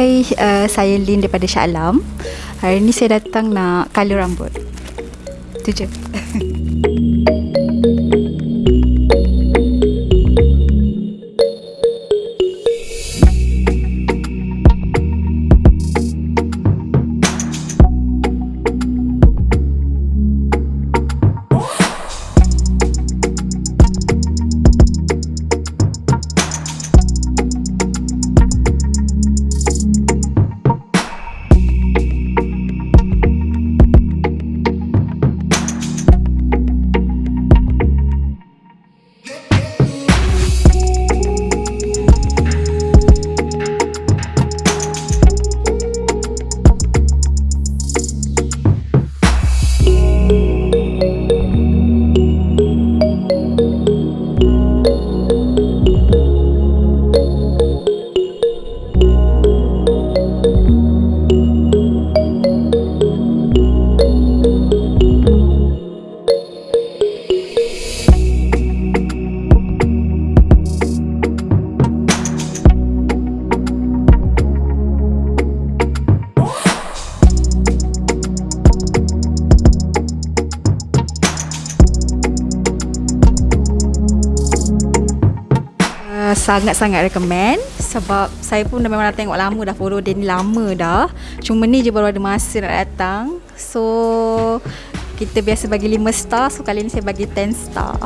Hai, uh, saya Lin daripada Shah Alam. Hari ni saya datang nak color rambut. Itu je. Uh, sangat-sangat recommend sebab saya pun dah memang dah tengok lama dah follow dia ni lama dah. Cuma ni je baru ada masa nak datang. So kita biasa bagi 5 star, so kali ni saya bagi 10 star.